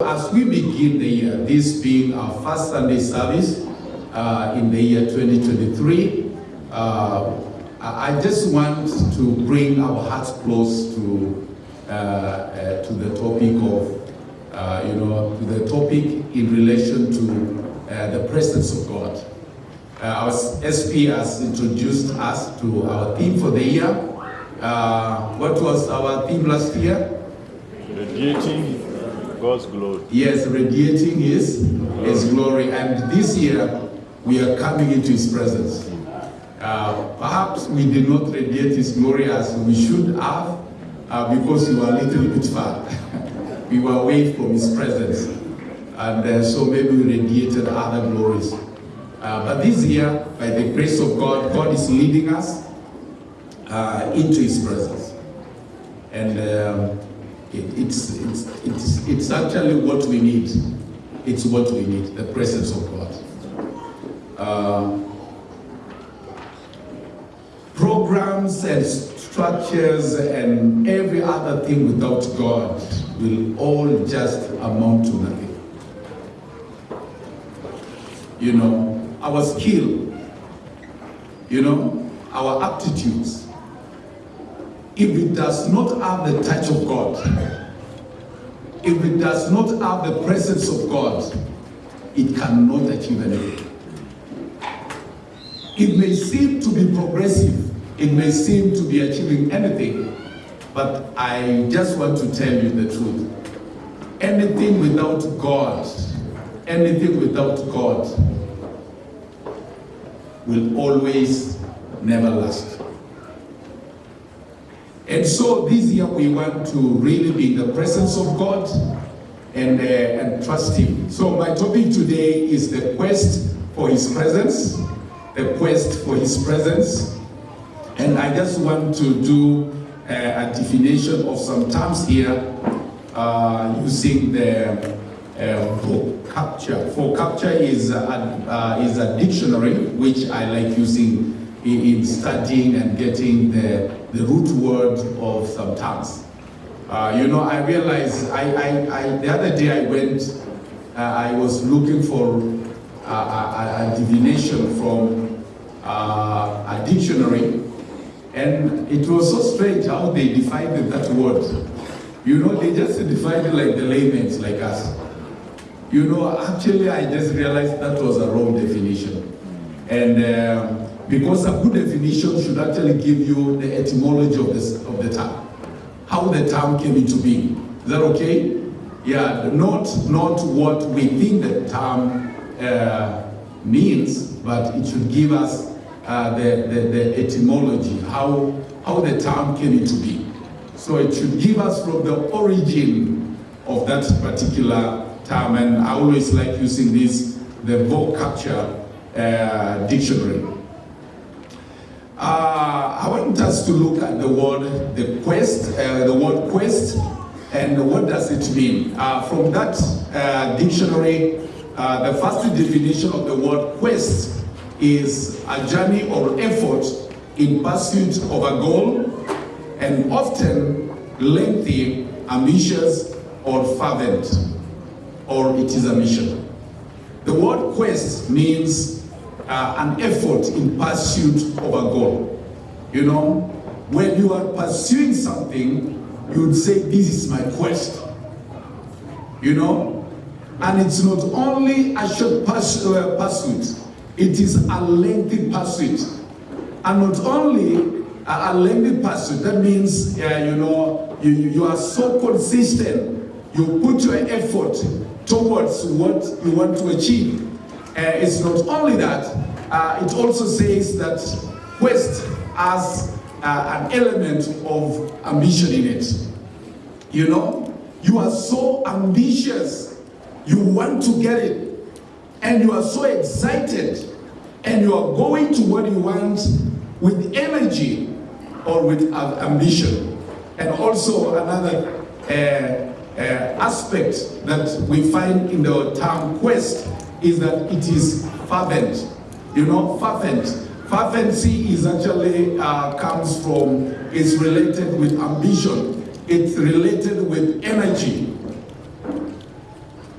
As we begin the year, this being our first Sunday service uh, in the year 2023, uh, I just want to bring our hearts close to uh, uh, to the topic of, uh, you know, to the topic in relation to uh, the presence of God. Our SP has introduced us to our theme for the year. What was our theme last year? Radiating God's glory. Yes, radiating His, His glory. And this year, we are coming into His presence. Uh, perhaps we did not radiate His glory as we should have uh, because we were a little bit far. we were away from His presence. And uh, so maybe we radiated other glories. Uh, but this year, by the grace of God, God is leading us uh, into His presence. And um, it, it's, it's, it's, it's actually what we need. It's what we need, the presence of God. Uh, programs and structures and every other thing without God will all just amount to nothing. You know, our skill, you know, our aptitudes, if it does not have the touch of God, if it does not have the presence of God, it cannot achieve anything. It may seem to be progressive, it may seem to be achieving anything, but I just want to tell you the truth. Anything without God, anything without God will always never last. And so this year we want to really be in the presence of God and, uh, and trust Him. So my topic today is the quest for His presence, the quest for His presence. And I just want to do uh, a definition of some terms here uh, using the uh, vocabulary. Vocabulary is a, uh, is a dictionary which I like using in, in studying and getting the, the root word of some terms. Uh, you know, I realized, I, I, I, the other day I went, uh, I was looking for a, a, a divination from uh, a dictionary, and it was so strange how they defined that word. You know, they just defined it like the laymen, like us. You know, actually, I just realized that was a wrong definition. And um, because a good definition should actually give you the etymology of, this, of the term, how the term came into being. Is that okay? Yeah, not, not what we think the term uh, means, but it should give us uh, the, the, the etymology, how, how the term came into being. So it should give us from the origin of that particular term, and I always like using this, the vocabulary uh, dictionary. Uh, I want us to look at the word, the quest, uh, the word quest, and what does it mean? Uh, from that uh, dictionary, uh, the first definition of the word quest is a journey or effort in pursuit of a goal, and often lengthy, ambitious, or fervent, or it is a mission. The word quest means uh, an effort in pursuit of a goal. You know, when you are pursuing something, you would say, This is my quest. You know, and it's not only a short uh, pursuit, it is a lengthy pursuit. And not only a, a lengthy pursuit, that means, uh, you know, you, you are so consistent, you put your effort towards what you want to achieve. Uh, it's not only that, uh, it also says that quest has uh, an element of ambition in it. You know, you are so ambitious, you want to get it, and you are so excited, and you are going to what you want with energy or with ambition. And also another uh, uh, aspect that we find in the term quest is that it is fervent. You know, fervent. Fervency is actually uh, comes from, it's related with ambition. It's related with energy.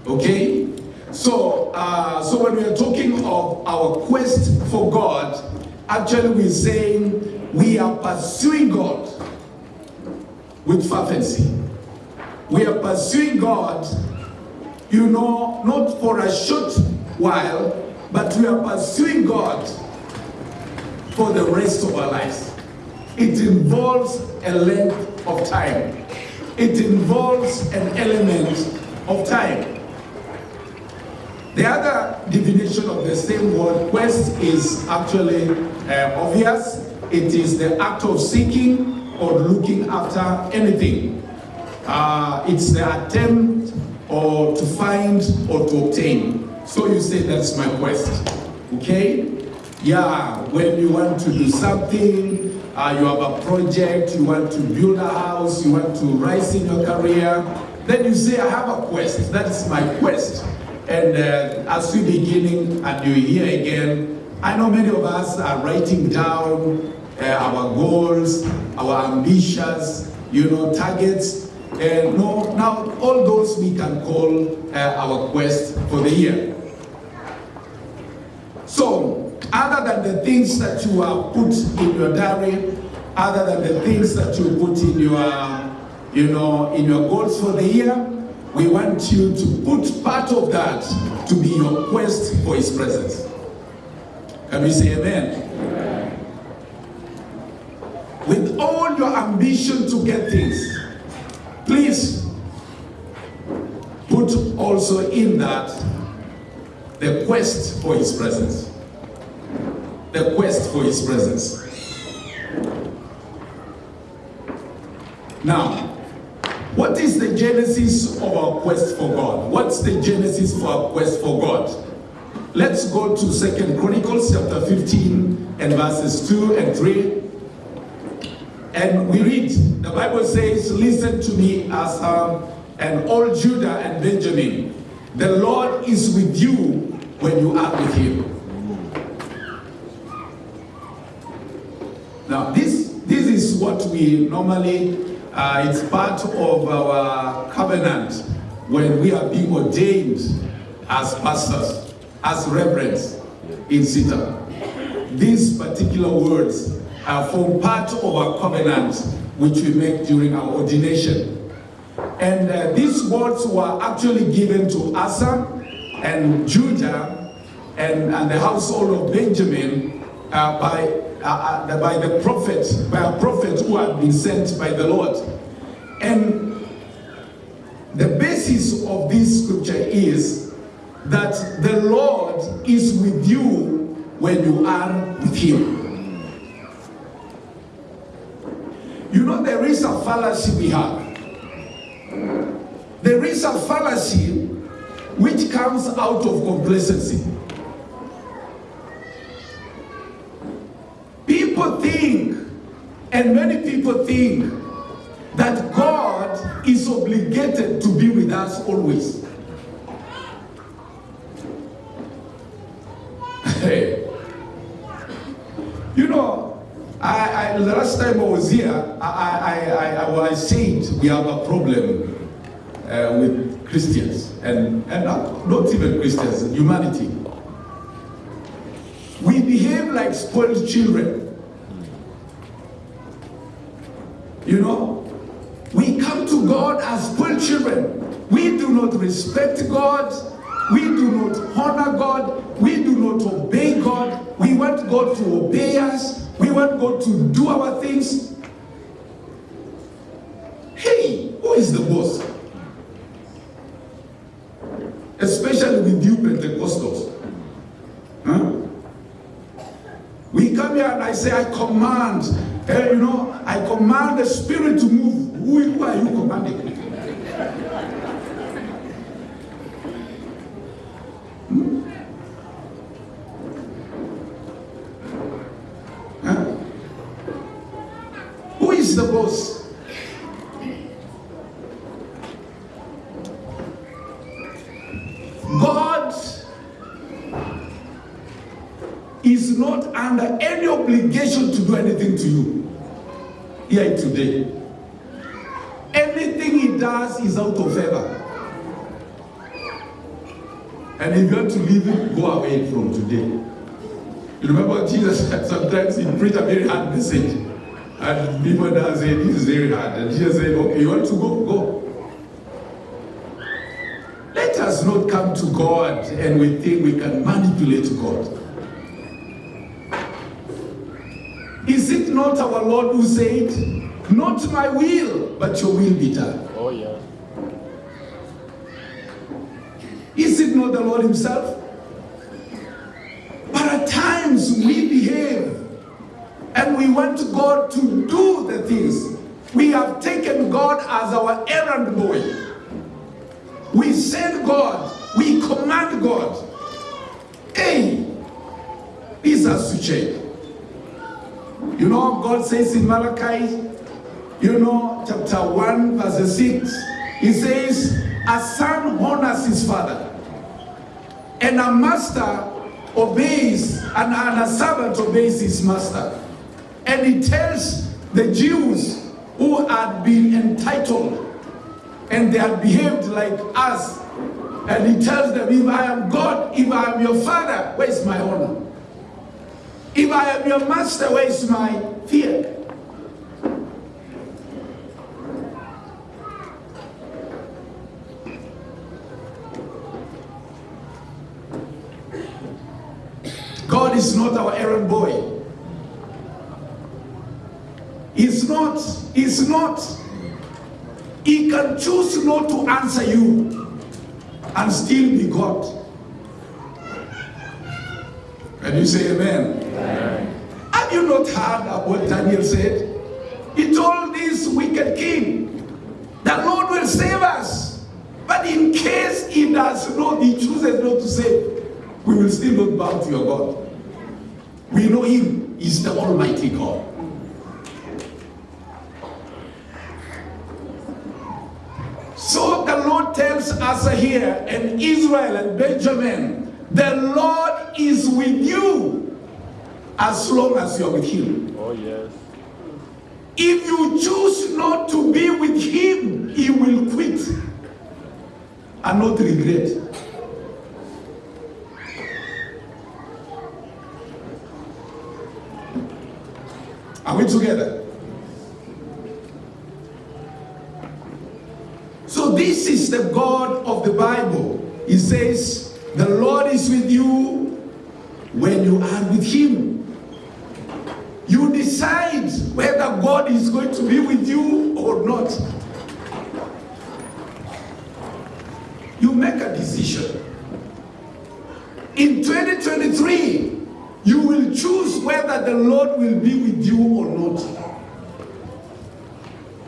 Okay? So, uh, so when we are talking of our quest for God, actually we're saying we are pursuing God with fervency. We are pursuing God, you know, not for a short while, but we are pursuing God for the rest of our lives. It involves a length of time. It involves an element of time. The other definition of the same word quest is actually uh, obvious. It is the act of seeking or looking after anything. Uh, it's the attempt or to find or to obtain. So you say that's my quest. Okay? Yeah, when you want to do something, uh, you have a project, you want to build a house, you want to rise in your career, then you say, I have a quest. That is my quest. And uh, as we're beginning and you're here again, I know many of us are writing down uh, our goals, our ambitions, you know, targets. And no, now all those we can call uh, our quest for the year. So, other than the things that you have put in your diary, other than the things that you put in your, you know, in your goals for the year, we want you to put part of that to be your quest for his presence. Can we say amen? amen? With all your ambition to get things, please put also in that the quest for his presence. The quest for his presence. Now, what is the genesis of our quest for God? What's the genesis for our quest for God? Let's go to Second Chronicles chapter 15 and verses 2 and 3. And we read, the Bible says, listen to me as um, and all Judah and Benjamin. The Lord is with you when you are with him. Now this, this is what we normally uh, it's part of our covenant when we are being ordained as pastors, as reverends in SITA. These particular words uh, form part of our covenant which we make during our ordination. And uh, these words were actually given to Asa and Judah and, and the household of Benjamin uh, by uh, uh, by the prophet, by a prophet who had been sent by the Lord. And the basis of this scripture is that the Lord is with you when you are with him. You know, there is a fallacy we have. There is a fallacy which comes out of complacency. People think, and many people think, that God is obligated to be with us always. Hey. You know, I, I, the last time I was here, I, I, I, I said we have a problem uh, with Christians, and, and not, not even Christians, humanity. We behave like spoiled children. You know, we come to God as spoiled children. We do not respect God. We do not honor God. We do not obey God. We want God to obey us. We want God to do our things. Hey, who is the boss? Especially with you Pentecostals. Huh? We come here and I say, I command, uh, you know, I command the spirit to move. Who, who are you commanding? Hmm? Huh? Who is the boss? God is not under any obligation to do anything to you here today. Anything he does is out of favor. And if you want to leave it, go away from today. You remember Jesus sometimes he preached a very hard message. And people now say, this is very hard. And Jesus said, okay, you want to go? Go. Let us not come to God and we think we can manipulate God. Is it not our Lord who said, not my will, but your will be done? Oh, yeah. Is it not the Lord himself? But at times we behave and we want God to do the things. We have taken God as our errand boy. We send God, we command God. Hey, has to change. You know, God says in Malachi, you know, chapter 1, verse 6, He says, A son honors his father, and a master obeys, and, and a servant obeys his master. And he tells the Jews who had been entitled and they had behaved like us. And he tells them, if I am God, if I am your father, where is my honor? If I am your master, where is my fear? God is not our errand boy. He's not, he's not. He can choose not to answer you and still be God. Can you say amen? Amen. Have you not heard what Daniel said? He told this wicked king, the Lord will save us. But in case he does not, he chooses not to save, we will still not bow to your God. We know him is the Almighty God. So the Tells us here, and Israel and Benjamin, the Lord is with you as long as you're with him. Oh, yes. If you choose not to be with him, he will quit and not regret. Are we together? So this the God of the Bible. He says, the Lord is with you when you are with him. You decide whether God is going to be with you or not. You make a decision. In 2023, you will choose whether the Lord will be with you or not.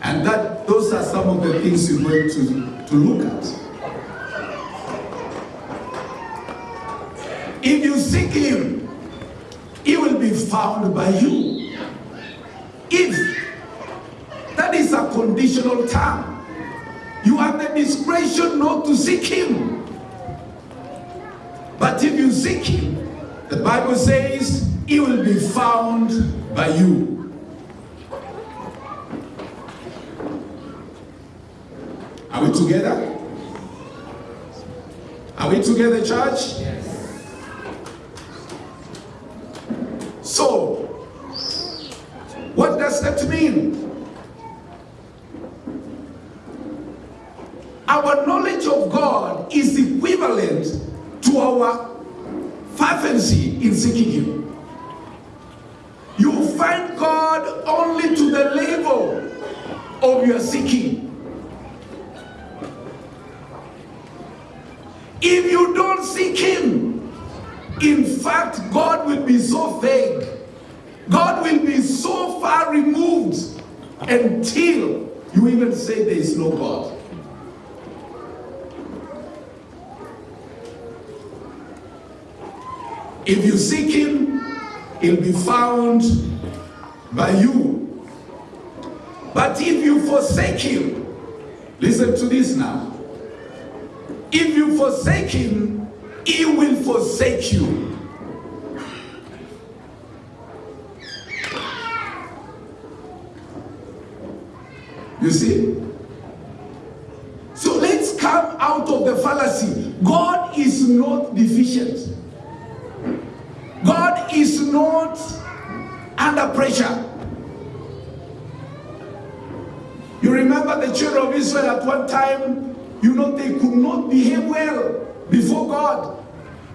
And that those are some of the things you're going to, to look at. If you seek him, he will be found by you. If that is a conditional term, you have the discretion not to seek him. But if you seek him, the Bible says he will be found by you. Are we together? Are we together, church? Yes. So, what does that mean? Our knowledge of God is equivalent to our fervency in seeking Him. You find God only to the level of your seeking. Don't seek Him, in fact, God will be so vague. God will be so far removed until you even say there is no God. If you seek Him, He'll be found by you. But if you forsake Him, listen to this now. If you forsake Him, He will forsake you. You see? So let's come out of the fallacy. God is not deficient. God is not under pressure. You remember the children of Israel at one time, you know, they could not behave well before God.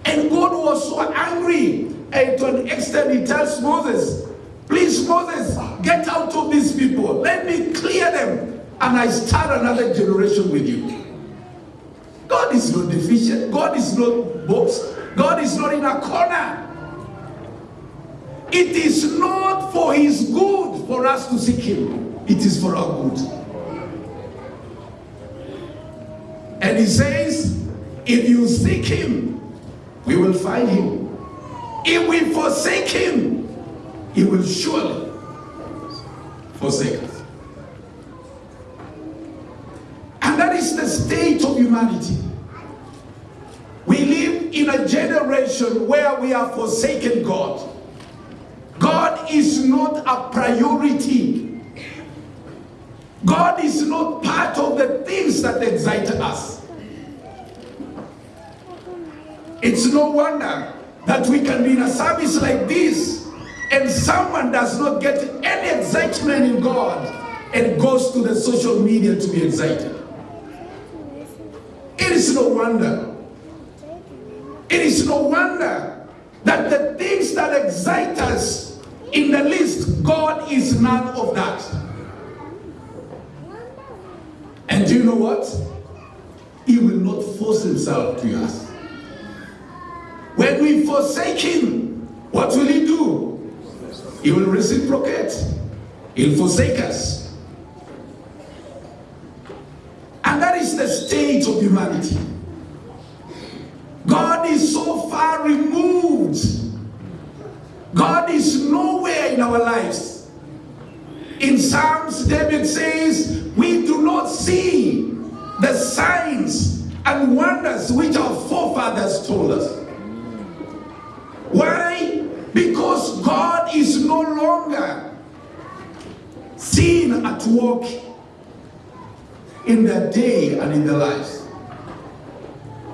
And God was so angry. And to an extent, he tells Moses, Please, Moses, get out of these people. Let me clear them. And I start another generation with you. God is not deficient. God is not boxed. God is not in a corner. It is not for his good for us to seek him. It is for our good. And he says, if you seek him, we will find him. If we forsake him, he will surely forsake us. And that is the state of humanity. We live in a generation where we have forsaken God. God is not a priority. God is not part of the things that excite us. It's no wonder that we can be in a service like this and someone does not get any excitement in God and goes to the social media to be excited. It is no wonder. It is no wonder that the things that excite us in the least, God is none of that. And do you know what? He will not force himself to us. When we forsake him, what will he do? He will reciprocate. He'll forsake us. And that is the state of humanity. God is so far removed. God is nowhere in our lives. In Psalms, David says, We do not see the signs and wonders which our forefathers told us. Why? Because God is no longer seen at work in their day and in their lives.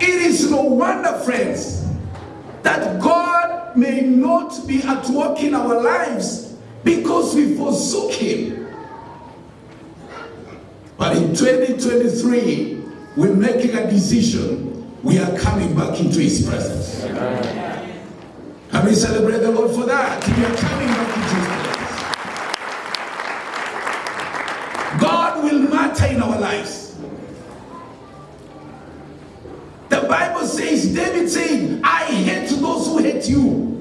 It is no wonder, friends, that God may not be at work in our lives because we forsook Him. But in 2023, we're making a decision. We are coming back into His presence. And we celebrate the Lord for that. We are coming back into His presence. God will matter in our lives. The Bible says, David saying, I hate those who hate you.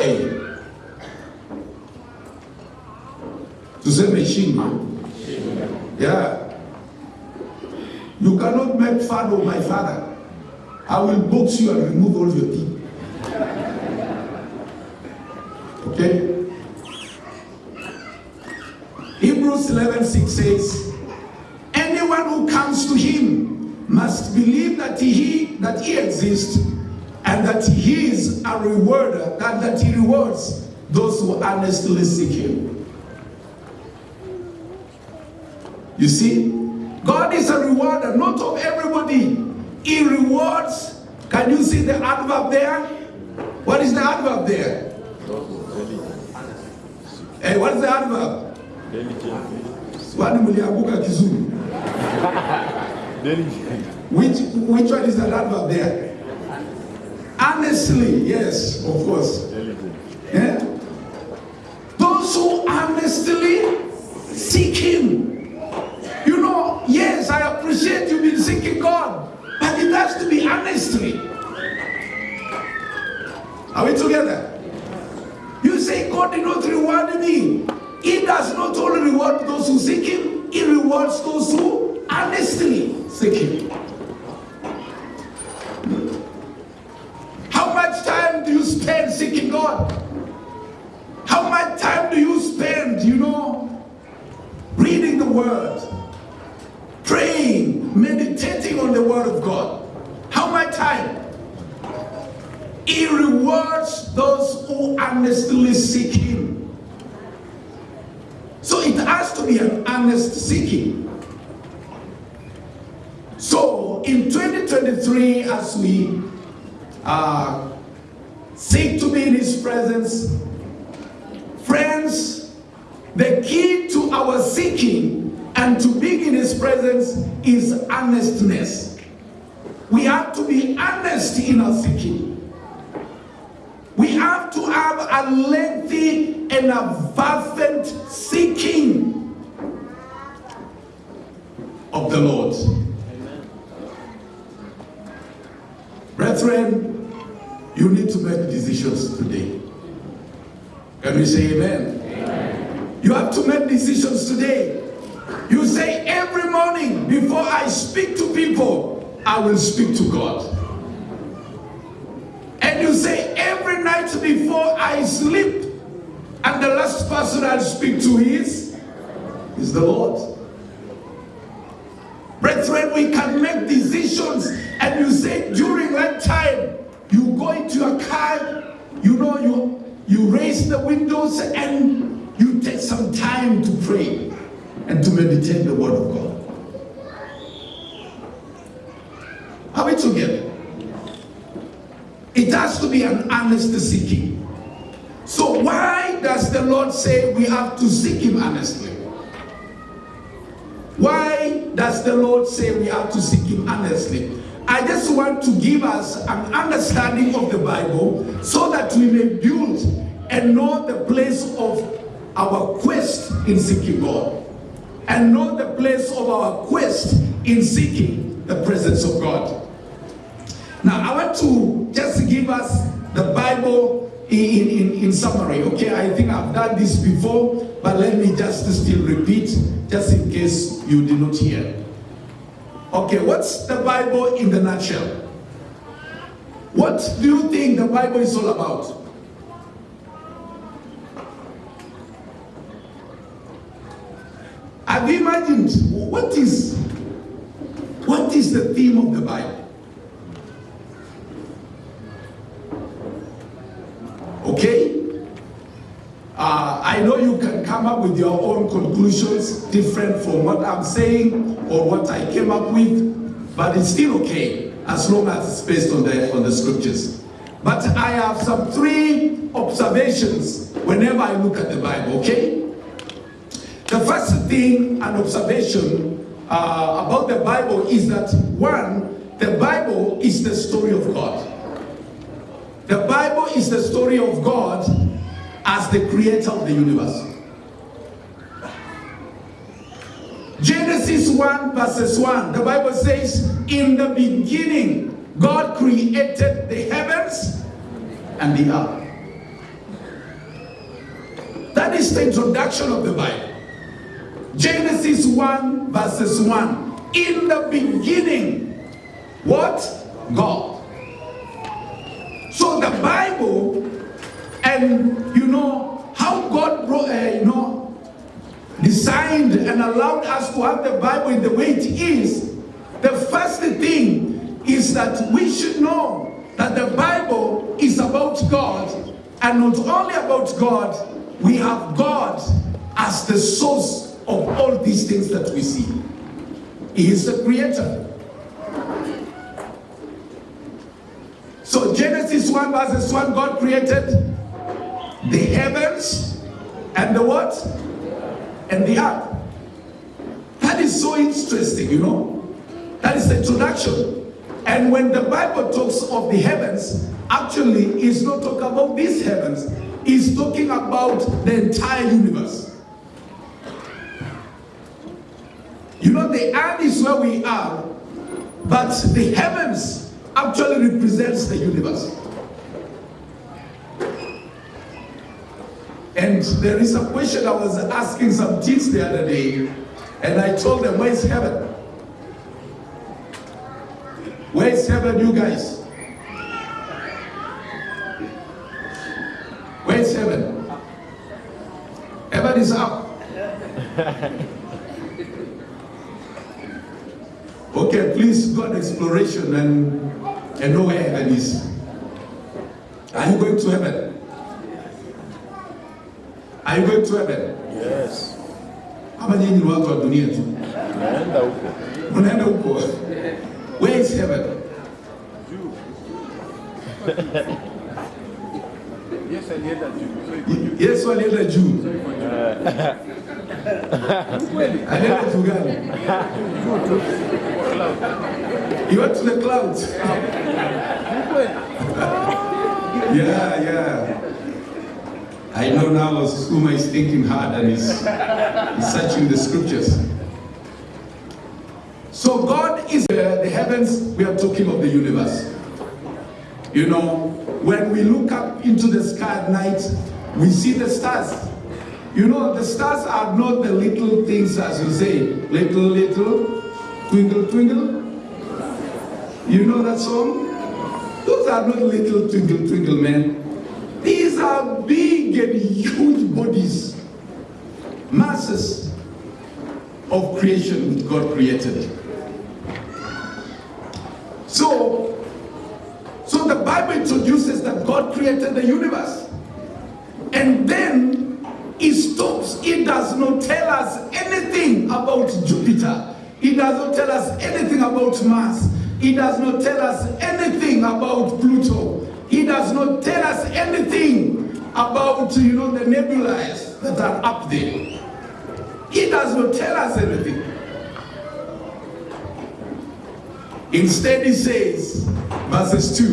Hey. Tuseme shingo. Yeah. You cannot make fun of my father. I will box you and remove all your teeth. Okay? Hebrews 11 6 says, Anyone who comes to him must believe that he that he exists and that he is a rewarder, and that he rewards those who earnestly seek him. You see, God is a rewarder, not of everybody. He rewards. Can you see the adverb there? What is the adverb there? Hey, what is the adverb? which, which one is that adverb there? Honestly, yes, of course. Yeah? Those who honestly seek Him. You know, yes, I appreciate you've been seeking God, but it has to be honestly. Are we together? You say God did not reward me. He does not only reward those who seek Him, He rewards those who honestly seek Him. How much time do you spend seeking God? How much time do you spend, you know, reading the Word, praying, meditating on the Word of God? How much time? He rewards those who honestly seek Him. So it has to be an honest seeking. So in 2023, as we uh, seek to be in His presence, Friends, the key to our seeking and to being in His presence is earnestness. We have to be honest in our seeking. We have to have a lengthy and a fervent seeking of the Lord. Brethren, you need to make decisions today. Can we say amen? You have to make decisions today. You say every morning before I speak to people, I will speak to God. And you say every night before I sleep, and the last person I'll speak to is, is the Lord. Brethren, we can make decisions, and you say during that time, you go into your car, you know, you you raise the windows and you take some time to pray and to meditate the word of God. Are we together? It has to be an honest seeking. So why does the Lord say we have to seek him honestly? Why does the Lord say we have to seek him honestly? I just want to give us an understanding of the Bible so that we may build and know the place of our quest in seeking God and know the place of our quest in seeking the presence of God. Now, I want to just give us the Bible in, in, in summary, okay? I think I've done this before, but let me just still repeat, just in case you did not hear. Okay, what's the Bible in the nutshell? What do you think the Bible is all about? Have you imagined what is what is the theme of the Bible? Okay? Uh, I know you can come up with your own conclusions different from what I'm saying or what I came up with, but it's still okay as long as it's based on the on the scriptures. But I have some three observations whenever I look at the Bible, okay? The first thing, an observation uh, about the Bible is that one, the Bible is the story of God. The Bible is the story of God as the creator of the universe. Genesis 1 verses 1, the Bible says, In the beginning, God created the heavens and the earth. That is the introduction of the Bible. Genesis 1 verses 1. In the beginning, what? God. So the Bible and you know how God brought, uh, you know, designed and allowed us to have the Bible in the way it is. The first thing is that we should know that the Bible is about God and not only about God, we have God as the source of all these things that we see. He is the creator. So Genesis 1 verses 1, God created the heavens and the what? And the earth. That is so interesting, you know. That is the introduction. And when the Bible talks of the heavens, actually it's not talking about these heavens. It's talking about the entire universe. You know, the earth is where we are, but the heavens actually represents the universe. And there is a question I was asking some kids the other day, and I told them, where is heaven? Where is heaven, you guys? Where is heaven? Heaven is up. Okay, please go on exploration and, and know where heaven is. Are you going to heaven? Are you going to heaven? Yes. Ama nyinyi ni watu wa dunia tu. Naenda huko. Unaenda huko. Where is heaven? Yesu alienda juu. So iko juu. Yesu alienda juu. Alienda juu gani? He went to the clouds. Yeah, yeah. I know now Suma is thinking hard and is, is searching the scriptures. So God is uh, the heavens, we are talking of the universe. You know, when we look up into the sky at night, we see the stars. You know, the stars are not the little things as you say, little, little, twinkle, twinkle. You know that song? Those are not little twinkle, twinkle, man. These are big and huge bodies, masses of creation God created. So, so the Bible introduces that God created the universe. And then it stops. It does not tell us anything about Jupiter. It does not tell us anything about Mars. It does not tell us anything about Pluto. It does not tell us anything about, you know, the nebulae that are up there. It does not tell us anything. Instead, he says, verses 2,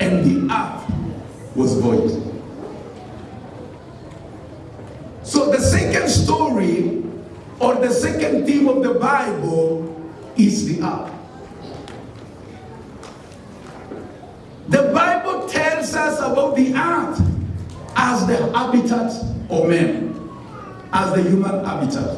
and the earth was void. So the second story or the second theme of the Bible is the earth. The Bible tells us about the earth as the habitat of man, as the human habitat.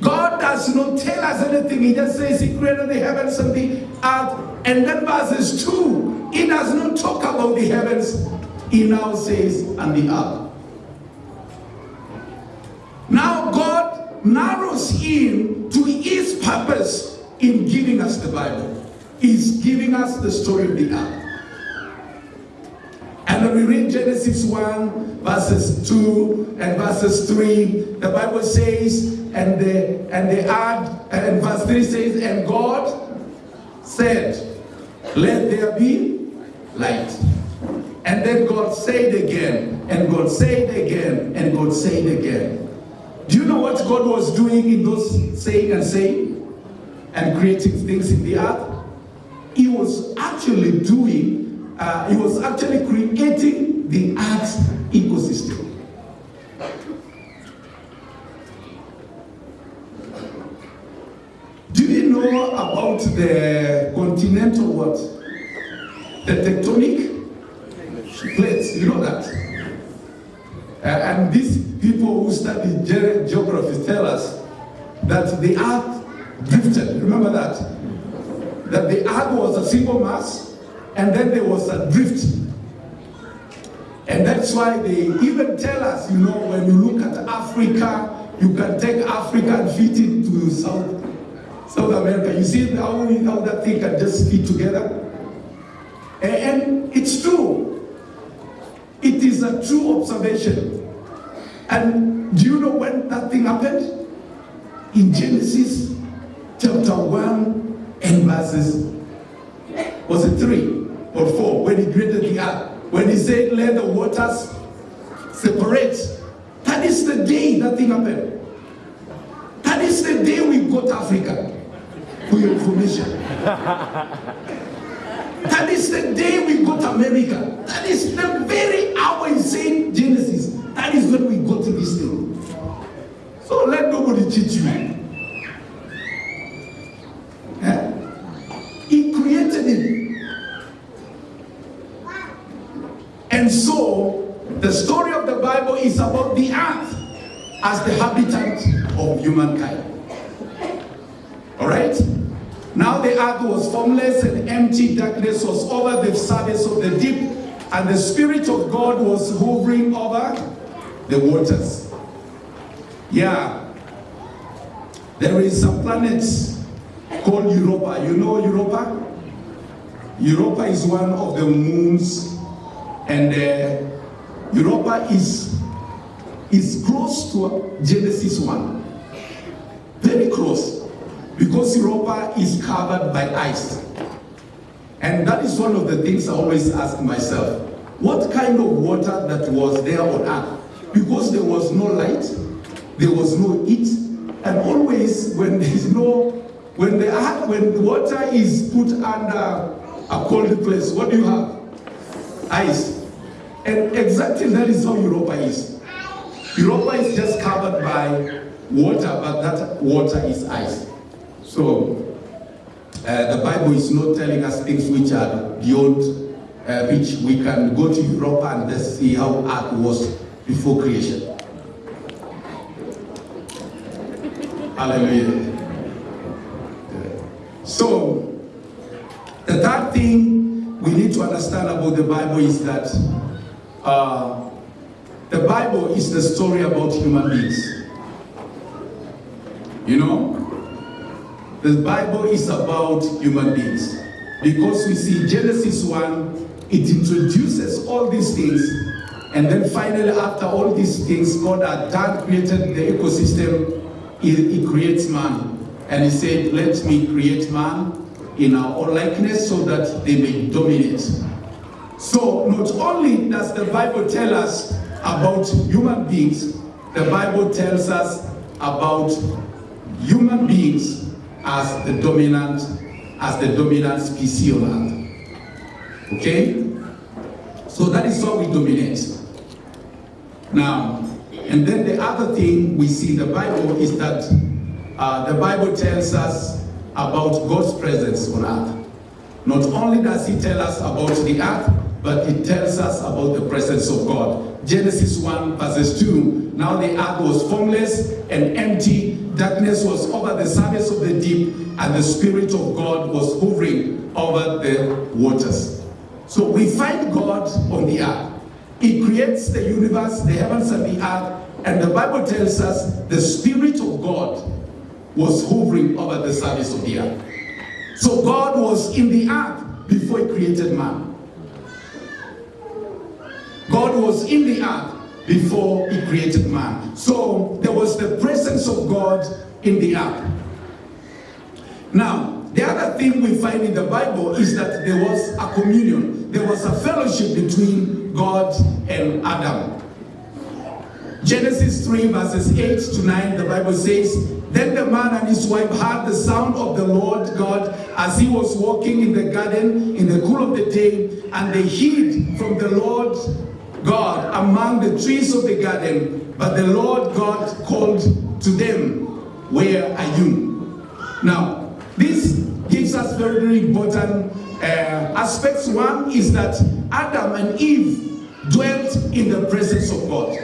God does not tell us anything. He just says he created the heavens and the earth. And then verses 2, he does not talk about the heavens. He now says, and the earth. Now God narrows in to his purpose in giving us the Bible. He's giving us the story of the earth. And when we read Genesis 1, verses 2 and verses 3, the Bible says, and the and the earth, and verse 3 says, and God said, Let there be light. And then God said again, and God said again, and God said again. Do you know what God was doing in those saying and saying and creating things in the earth? He was actually doing, uh, he was actually creating the earth's ecosystem. Do you know about the continental what? The tectonic plates, you know that? Uh, and these people who study ge- geography tell us that the earth drifted. Remember that? That the earth was a single mass and then there was a drift. And that's why they even tell us, you know, when you look at Africa, you can take Africa and fit it to South, South America. You see how, how that thing can just fit together? And, and it's true. It is a true observation. And do you know when that thing happened? In Genesis chapter 1 and verses, was it 3 or 4? When he created the earth. When he said, let the waters separate. That is the day that thing happened. That is the day we got Africa. For your information. That is the day we got America. That is the very hour in. Genesis. That is when we got to this. So let nobody cheat you. Eh? He created it. And so, the story of the Bible is about the earth as the habitat of humankind. All right? Now the earth was formless and empty, darkness was over the surface of the deep, and the Spirit of God was hovering over the waters. Yeah. There is a planet called Europa. You know Europa? Europa is one of the moons, and uh, Europa is, is close to Genesis 1. Very close because Europa is covered by ice. And that is one of the things I always ask myself. What kind of water that was there on earth? Because there was no light, there was no heat, and always when there is no, when the earth, when water is put under a cold place, what do you have? Ice. And exactly that is how Europa is. Europa is just covered by water, but that water is ice. So, uh, the Bible is not telling us things which are beyond uh, which we can go to Europa and let's see how Earth was before creation. Hallelujah. So, the third thing we need to understand about the Bible is that uh, the Bible is the story about human beings. You know, the Bible is about human beings. Because we see Genesis 1, it introduces all these things. And then finally, after all these things, God had done, created the ecosystem, he, he creates man. And he said, let me create man in our own likeness so that they may dominate. So not only does the Bible tell us about human beings, the Bible tells us about human beings as the dominant, as the dominant species on earth. Okay? So that is how we dominate. Now, and then the other thing we see in the Bible is that uh, the Bible tells us about God's presence on earth. Not only does he tell us about the earth, but it tells us about the presence of God. Genesis 1 verses 2, now the earth was formless and empty, darkness was over the surface of the deep, and the Spirit of God was hovering over the waters. So we find God on the earth. He creates the universe, the heavens and the earth, and the Bible tells us the Spirit of God was hovering over the surface of the earth. So God was in the earth before he created man. God was in the earth before he created man. So there was the presence of God in the earth. Now, the other thing we find in the Bible is that there was a communion. There was a fellowship between God and Adam. Genesis 3 verses 8 to 9, the Bible says, Then the man and his wife heard the sound of the Lord God as he was walking in the garden in the cool of the day, and they hid from the Lord God among the trees of the garden. But the Lord God called to them, Where are you? Now, this gives us very, very important uh, aspects. One is that Adam and Eve dwelt in the presence of God.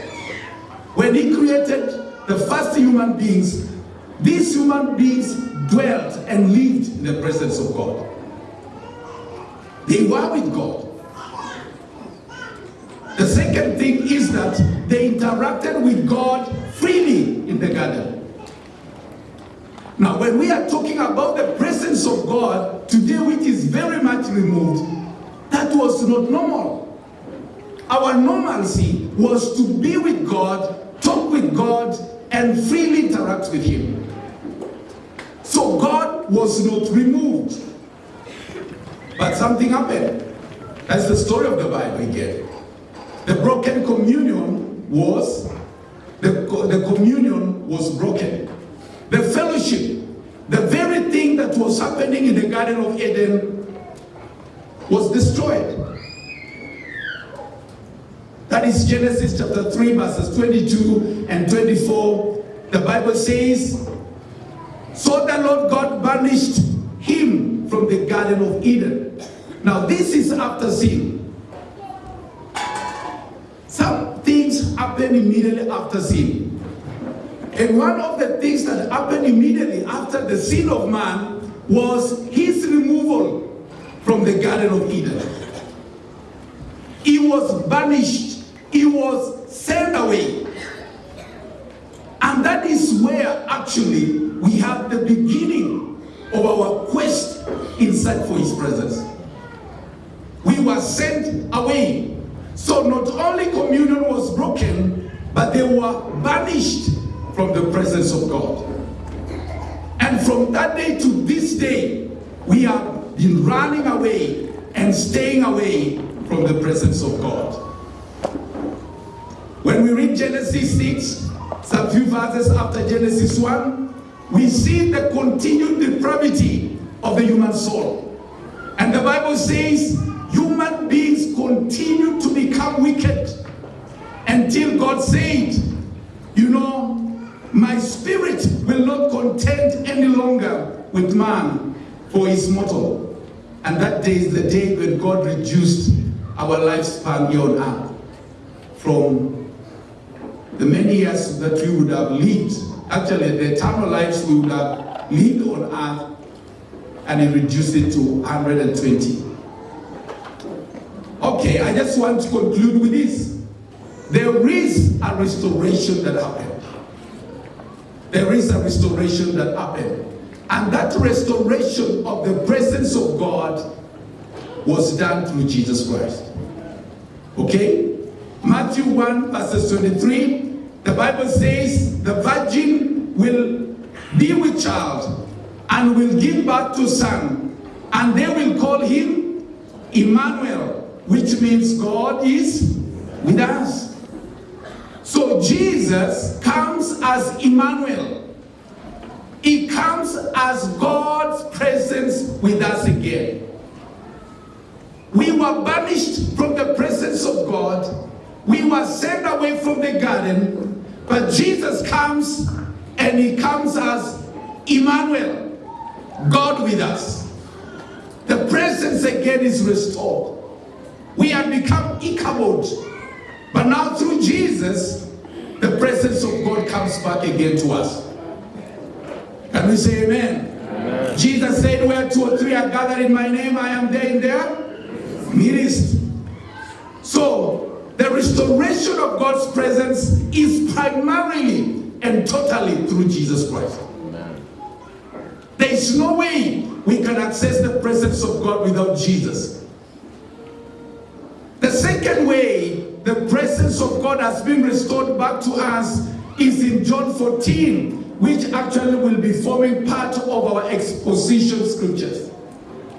When he created the first human beings, these human beings dwelt and lived in the presence of God. They were with God. The second thing is that they interacted with God freely in the garden. Now, when we are talking about the presence of God, today which is very much removed, that was not normal. our normalcy was to be with God, talk with God, and freely interact with Him. So God was not removed. But something happened. That's the story of the Bible again. The broken communion was, the, the communion was broken. The fellowship, the very thing that was happening in the Garden of Eden was destroyed. That is Genesis chapter 3, verses 22 and 24. The Bible says, So the Lord God banished him from the Garden of Eden. Now, this is after sin. Some things happen immediately after sin. And one of the things that happened immediately after the sin of man was his removal from the Garden of Eden. He was banished, he was sent away. And that is where actually we have the beginning of our quest inside for his presence. We were sent away. So not only communion was broken, but they were banished from the presence of God. And from that day to this day, we have been running away and staying away from the presence of God. When we read Genesis 6, some few verses after Genesis 1, we see the continued depravity of the human soul. And the Bible says human beings continue to become wicked until God said, you know, my spirit will not contend any longer with man, for his mortal. And that day is the day when God reduced our lifespan here on earth from the many years that we would have lived, actually the eternal lives we would have lived on earth, and he reduced it to 120. Okay, I just want to conclude with this. There is a restoration that happened. There is a restoration that happened. And that restoration of the presence of God was done through Jesus Christ. Okay? Matthew 1 verses 23, the Bible says the virgin will be with child and will give birth to son and they will call him Emmanuel, which means God is with us. So Jesus comes as Emmanuel. He comes as God's presence with us again. We were banished from the presence of God. We were sent away from the garden. But Jesus comes and he comes as Emmanuel, God with us. The presence again is restored. We have become Ichabod. But now through Jesus, the presence of God comes back again to us. Can we say amen? amen? Jesus said, where two or three are gathered in my name, I am there in their midst. So, the restoration of God's presence is primarily and totally through Jesus Christ. Amen. There is no way we can access the presence of God without Jesus. Second way the presence of God has been restored back to us is in John 14, which actually will be forming part of our exposition scriptures.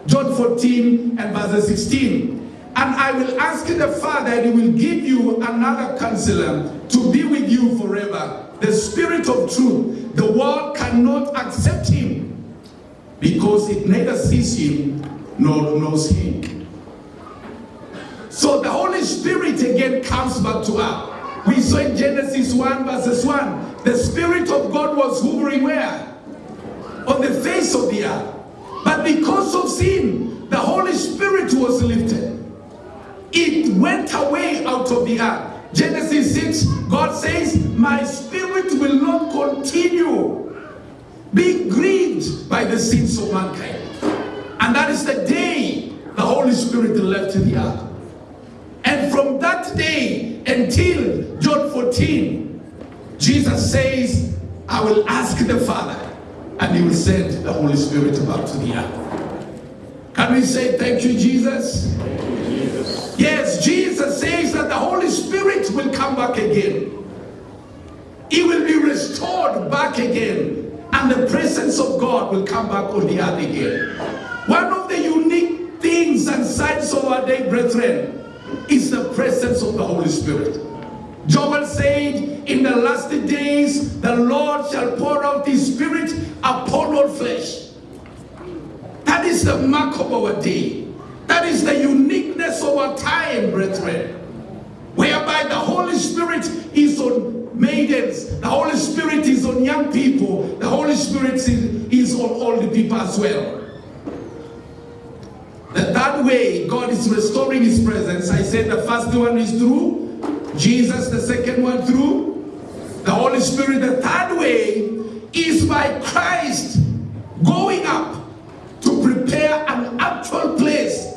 John 14 and verse 16. And I will ask the Father, and he will give you another counselor to be with you forever. The Spirit of truth. The world cannot accept him because it neither sees him nor knows him. So the Holy Spirit again comes back to us. We saw in Genesis 1 verses 1, the Spirit of God was hovering where? On the face of the earth. But because of sin, the Holy Spirit was lifted. It went away out of the earth. Genesis 6, God says, my spirit will not continue being grieved by the sins of mankind. And that is the day the Holy Spirit left the earth. And from that day until John 14, Jesus says, I will ask the Father and he will send the Holy Spirit back to the earth. Can we say thank you, Jesus? Thank you, Jesus. Yes, Jesus says that the Holy Spirit will come back again. He will be restored back again, and the presence of God will come back on the earth again. One of the unique things and signs of our day, brethren, is the presence of the Holy Spirit. Joel said, In the last days, the Lord shall pour out his spirit upon all flesh. That is the mark of our day. That is the uniqueness of our time, brethren. Whereby the Holy Spirit is on maidens, the Holy Spirit is on young people, the Holy Spirit is, on the people as well. That, way, God is restoring his presence. I said the first one is through Jesus, the second one through the Holy Spirit. The third way is by Christ going up to prepare an actual place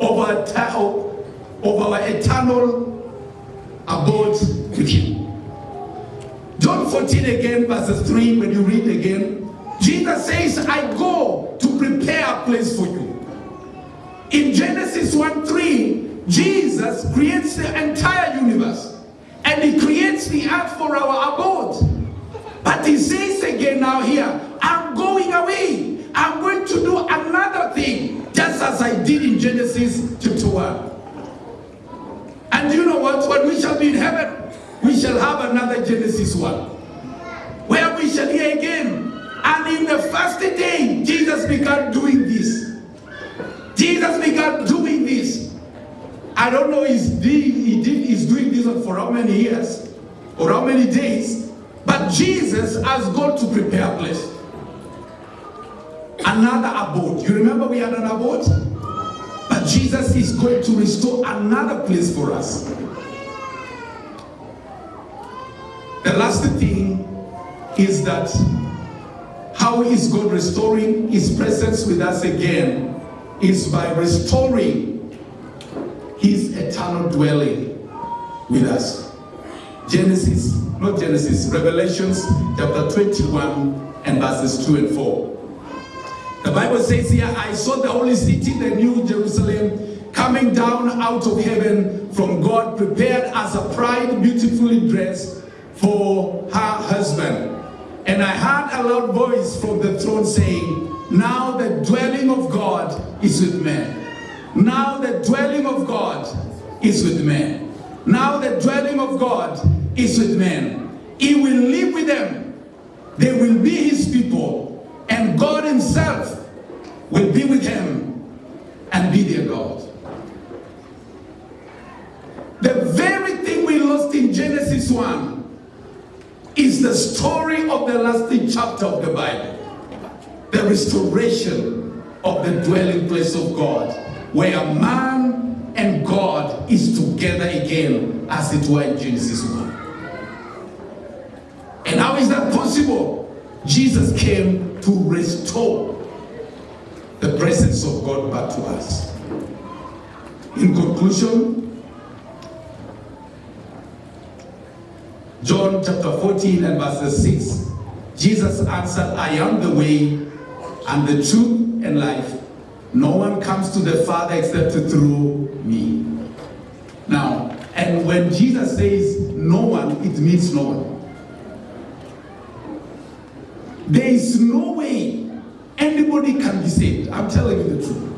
of our, of our eternal abode with Him. John 14 again, verses 3, when you read again, Jesus says, I go to prepare a place for you. In Genesis 1 3, Jesus creates the entire universe and he creates the earth for our abode. But he says again now here, I'm going away. I'm going to do another thing, just as I did in Genesis chapter 1. And you know what? When we shall be in heaven, we shall have another Genesis 1, where we shall hear again. And in the first day, Jesus began doing this. Jesus began doing this. I don't know he's, he did, he's doing this for how many years or how many days, but Jesus has gone to prepare a place. Another abode. You remember we had an abode? But Jesus is going to restore another place for us. The last thing is that how is God restoring his presence with us again is by restoring his eternal dwelling with us. Genesis, not Genesis, Revelations chapter 21 and verses 2 and 4. The Bible says here, I saw the holy city, the new Jerusalem, coming down out of heaven from God, prepared as a bride beautifully dressed for her husband. And I heard a loud voice from the throne saying, Now the dwelling of God is with men. Now the dwelling of God is with men. Now the dwelling of God is with men. He will live with them. They will be his people. And God himself will be with them and be their God. The very thing we lost in Genesis 1 is the story of the last chapter of the Bible. The restoration of the dwelling place of God, where man and God is together again, as it were in Genesis 1. And how is that possible? Jesus came to restore the presence of God back to us. In conclusion, John chapter 14 and verses 6, Jesus answered, I am the way and the truth and life. No one comes to the Father except through me. Now, and when Jesus says no one, it means no one. There is no way anybody can be saved. I'm telling you the truth.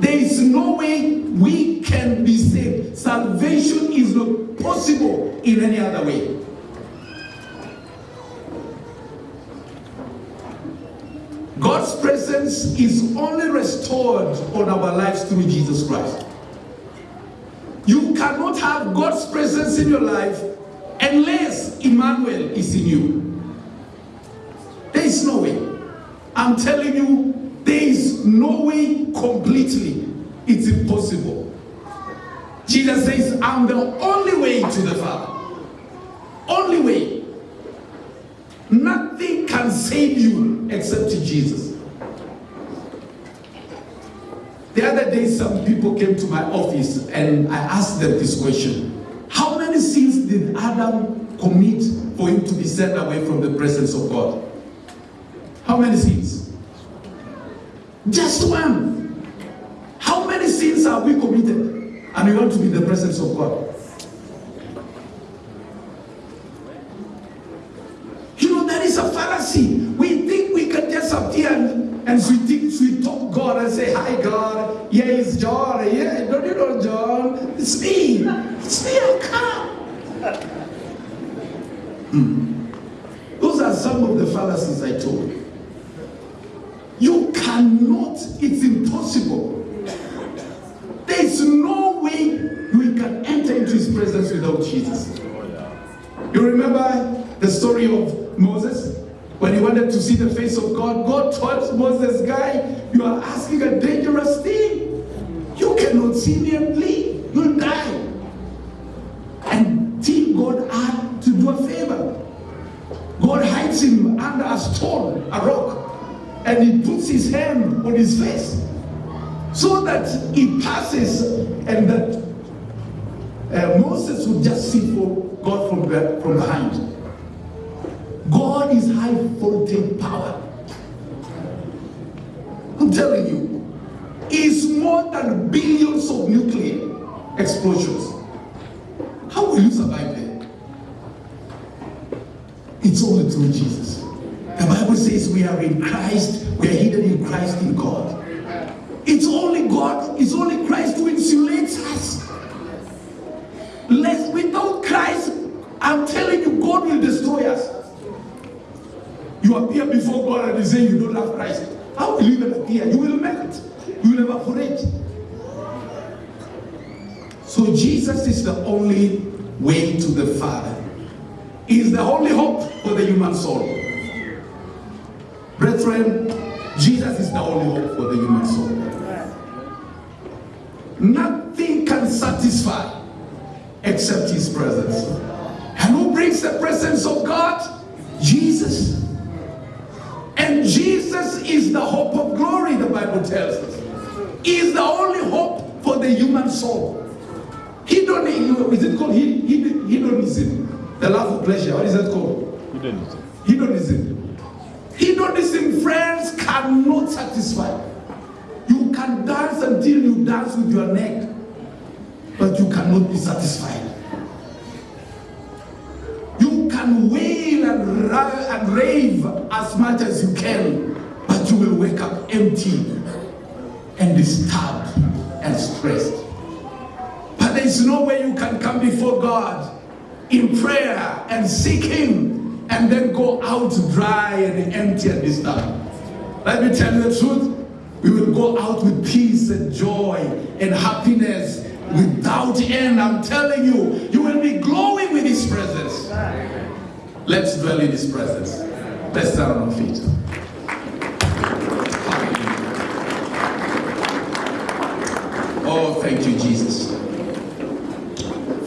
There is no way we can be saved. Salvation is not possible in any other way. God's presence is only restored on our lives through Jesus Christ. You cannot have God's presence in your life unless Emmanuel is in you. There is no way. I'm telling you, there is no way completely. It's impossible. Jesus says, I'm the only way to the Father. Only way. Nothing can save you except Jesus. The other day, some people came to my office and I asked them this question. How many sins did Adam commit for him to be sent away from the presence of God? How many sins? Just one. How many sins have we committed and we want to be in the presence of God. You know, that is fallacy. We think we can just appear and, and sweet, sweet talk God and say, Hi, God. Yeah, it's John. Yeah, don't you know John? It's me. It's me. I'll come. Hmm. Those are some of the fallacies I told you. You cannot, it's impossible. There's no way we can enter into his presence without Jesus. You remember the story of Moses? When he wanted to see the face of God, God told Moses, guy, you are asking a dangerous thing. You cannot see me and live. You'll die. And till God had to do a favor. God hides him under a stone, a rock, and he puts his hand on his face so that he passes and that uh, Moses would just see God from, the, from behind. God is high voltage power. I'm telling you, it's more than billions of nuclear explosions. How will you survive that? It's only through Jesus. The Bible says we are in Christ, we are hidden in Christ in God. It's only God, it's only Christ who insulates us. Less, without Christ, I'm telling you, God will destroy us. You appear before God and you say you don't have Christ. How will you even appear? You will melt. You will evaporate. So Jesus is the only way to the Father. He is the only hope for the human soul. Brethren, Jesus is the only hope for the human soul. Nothing can satisfy except his presence. And who brings the presence of God? Jesus. And Jesus is the hope of glory, the Bible tells us. He is the only hope for the human soul. Hedonism, is it called hedonism? The love of pleasure, what is that called? Hedonism. Hedonism. Hedonism, friends, cannot satisfy. You can dance until you dance with your neck, but you cannot be satisfied. Can wail and, and rave as much as you can, but you will wake up empty and disturbed and stressed. But there is no way you can come before God in prayer and seek Him and then go out dry and empty and disturbed. Let me tell you the truth. We will go out with peace and joy and happiness without end. I'm telling you, you will be glowing with His presence. Let's dwell in His presence. Let's stand on our feet. Oh, thank you, Jesus.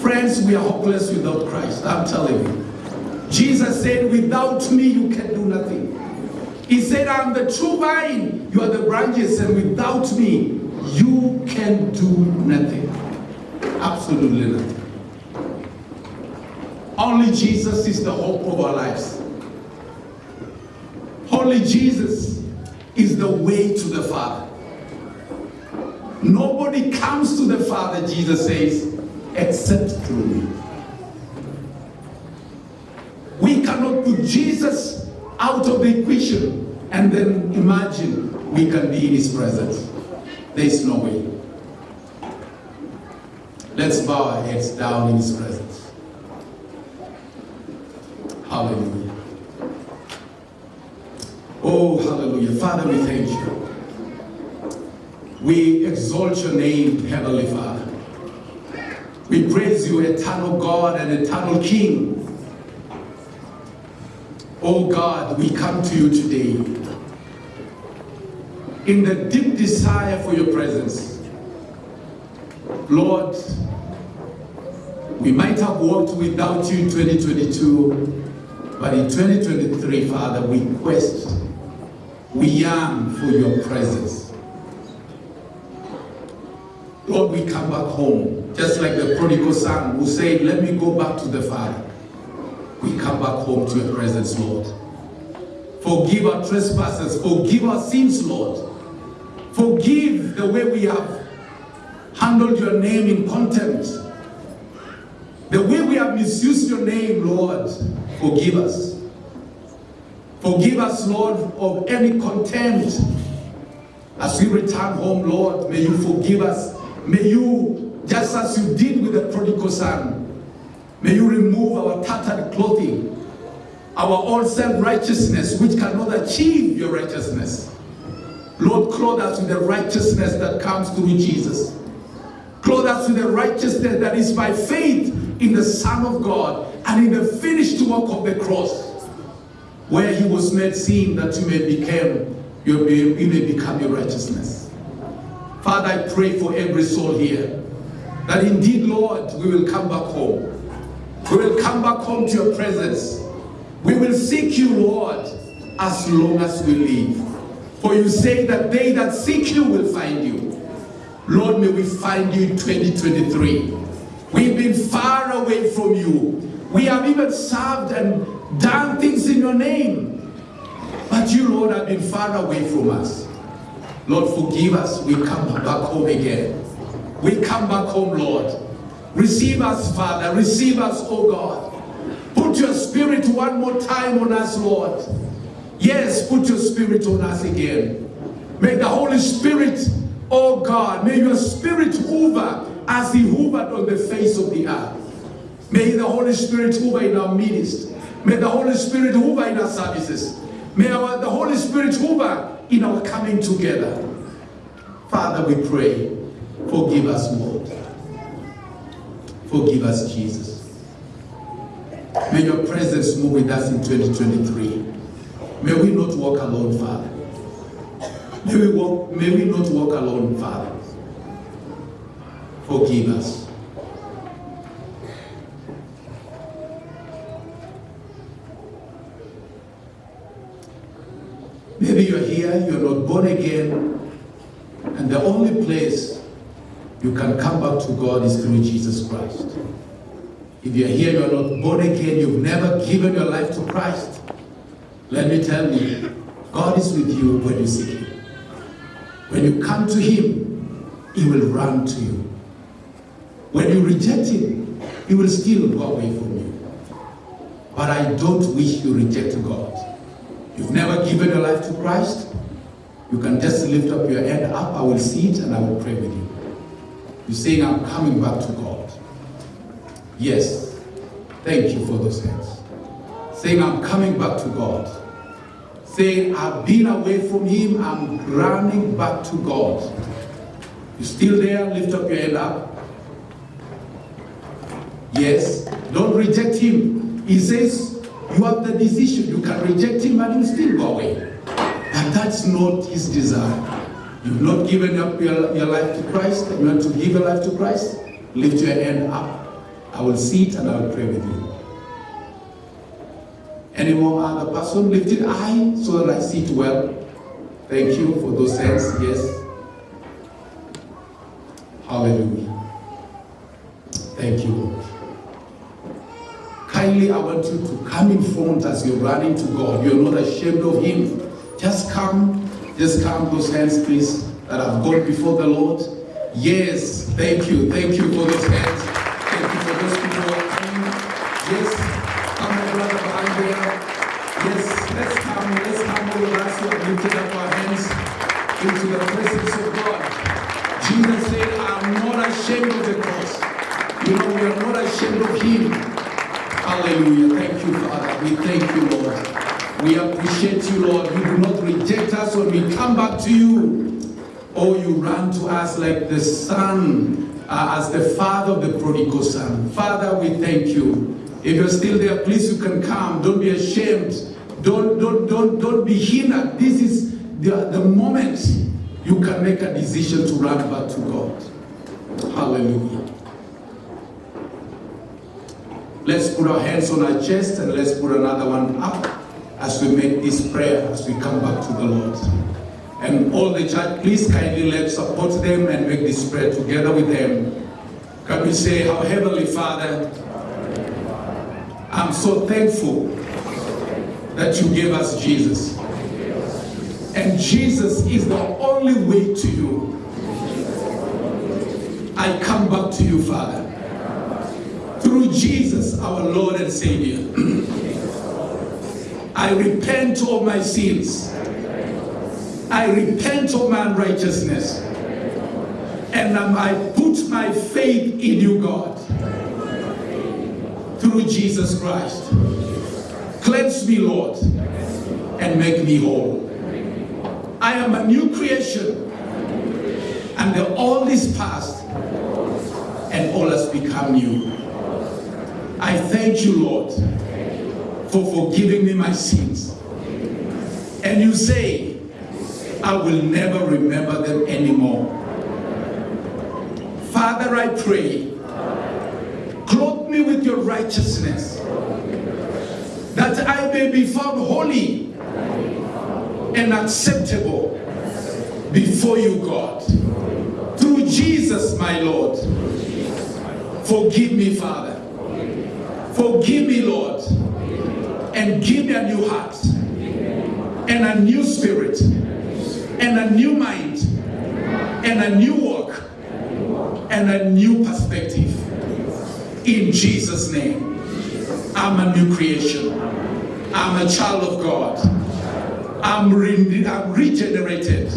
Friends, we are hopeless without Christ. I'm telling you. Jesus said, Without me, you can do nothing. He said, I'm the true vine, you are the branches, and without me, you can do nothing. Absolutely nothing. Only Jesus is the hope of our lives. Only Jesus is the way to the Father. Nobody comes to the Father, Jesus says, except through me. We cannot put Jesus out of the equation and then imagine we can be in his presence. There is no way. Let's bow our heads down in his presence. Hallelujah. Oh, hallelujah. Father, we thank you. We exalt your name, Heavenly Father. We praise you, eternal God and eternal King. Oh God, we come to you today in the deep desire for your presence. Lord, we might have walked without you in 2022, but in 2023, Father, we quest, we yearn for your presence. Lord, we come back home, just like the prodigal son who said, Let me go back to the Father. We come back home to your presence, Lord. Forgive our trespasses, forgive our sins, Lord. Forgive the way we have handled your name in contempt. The way we have misused your name, Lord, forgive us. Forgive us, Lord, of any contempt. As we return home, Lord, may you forgive us. May you, just as you did with the prodigal son, may you remove our tattered clothing, our old self-righteousness, which cannot achieve your righteousness. Lord, clothe us with the righteousness that comes through Jesus. Clothe us with the righteousness that is by faith in the Son of God and in the finished work of the cross where he was made sin that you may become you may become your righteousness. Father, I pray for every soul here that indeed, Lord, we will come back home. We will come back home to your presence. We will seek you, Lord, as long as we live. For you say that they that seek you will find you. Lord, may we find you in 2023. We've been far away from you. We have even served and done things in your name. But you, Lord, have been far away from us. Lord, forgive us. We come back home again. We come back home, Lord. Receive us, Father. Receive us, oh God. Put your spirit one more time on us, Lord. Yes, put your spirit on us again. May the Holy Spirit, oh God, may your spirit hover as he hovered on the face of the earth. May the Holy Spirit hover in our midst. May the Holy Spirit hover in our services. May our, the Holy Spirit hover in our coming together. Father, we pray, forgive us, Lord. Forgive us, Jesus. May your presence move with us in 2023. May we not walk alone, Father. May we, walk, may we not walk alone, Father. Forgive us. Maybe you're here, you're not born again, and the only place you can come back to God is through Jesus Christ. If you're here, you're not born again, you've never given your life to Christ, let me tell you, God is with you when you seek Him. When you come to Him, He will run to you. When you reject Him, He will still go away from you. But I don't wish you reject God. You've never given your life to Christ, you can just lift up your head up. I will see it and I will pray with you. You're saying, I'm coming back to God. Yes. Thank you for those hands. Saying, I'm coming back to God. Saying, I've been away from Him. I'm running back to God. You still there? Lift up your head up. Yes. Don't reject Him. He says, you have the decision. You can reject Him and He'll still go away. But that's not His desire. You've not given up your, your life to Christ. You want to give your life to Christ? Lift your hand up. I will see it and I will pray with you. Any more other person? Lift it high so that I see it well. Thank you for those hands. Yes. Hallelujah. Thank you. Kindly, I want you to come in front as you're running to God. You're not ashamed of Him. Just come. Just come, those hands, please, that have gone before the Lord. Yes, thank you. Thank you for those hands. Lifted up our hands into the presence of God. Jesus said, I'm not ashamed of the cross. You know, we are not ashamed of Him. Hallelujah. Thank you, Father. We thank you, Lord. We appreciate you, Lord. You do not reject us when we come back to you. Oh, you run to us like the son, uh, as the father of the prodigal son. Father, we thank you. If you're still there, please you can come. Don't be ashamed. Don't, don't, don't, don't be hindered. This is the, the moment you can make a decision to run back to God. Hallelujah. Let's put our hands on our chest and let's put another one up as we make this prayer, as we come back to the Lord. And all the church, please kindly let's support them and make this prayer together with them. Can we say, Our Heavenly Father, I'm so thankful that you gave us Jesus. And Jesus is the only way to you. I come back to you, Father. Through Jesus, our Lord and Savior. I repent of my sins. I repent of my unrighteousness. And I put my faith in you, God. Through Jesus Christ. Cleanse me, Lord, and make me whole. I am a new creation. And the old is past, and all has become new. I thank you, Lord, for forgiving me my sins. And you say, I will never remember them anymore. Father, I pray, clothe me with your righteousness, that I may be found holy and acceptable before you, God. Through Jesus, my Lord. Forgive me, Father. Forgive me, Lord. And give me a new heart and a new spirit and a new mind and a new walk and a new perspective. In Jesus' name, I'm a new creation. I'm a child of God. I'm, re- I'm regenerated.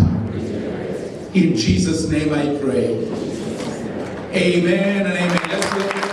In Jesus' name I pray. Amen and amen.